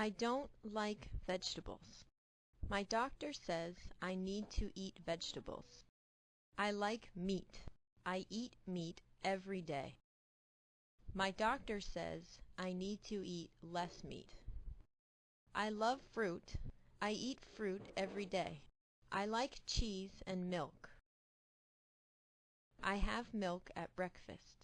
I don't like vegetables. My doctor says I need to eat vegetables. I like meat. I eat meat every day. My doctor says I need to eat less meat. I love fruit. I eat fruit every day. I like cheese and milk. I have milk at breakfast.